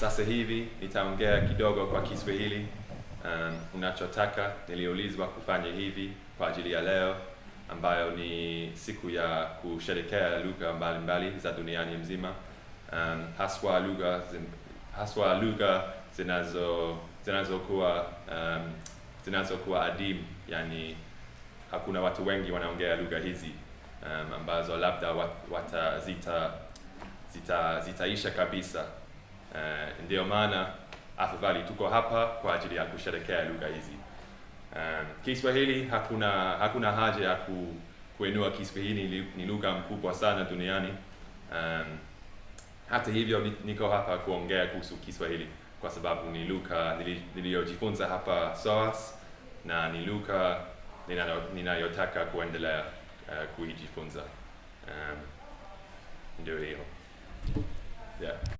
sasa hivi nitaongea kidogo kwa Kiswahili. Um, unachotaka niliulizwa kufanya hivi kwa ajili ya leo ambayo ni siku ya kusherekea lugha mbalimbali za duniani mzima. Um, haswa lugha haswa lugha zinazo zinazokuwa um, zinazokuwa adimu, yani hakuna watu wengi wanaongea lugha hizi um, ambazo labda wat- watazita zita zitaisha kabisa. Uh, ndio maana afadhali tuko hapa kwa ajili ya kusherekea lugha hizi. Um, Kiswahili hakuna hakuna haja ya ku, kuinua Kiswahili, ni- lugha mkubwa sana duniani. Um, hata hivyo niko hapa kuongea kuhusu Kiswahili kwa sababu ni lugha nili- niliyojifunza hapa SOAS na ni lugha ninayotaka kuendelea uh, kuijifunza. Um, ndio hiyo.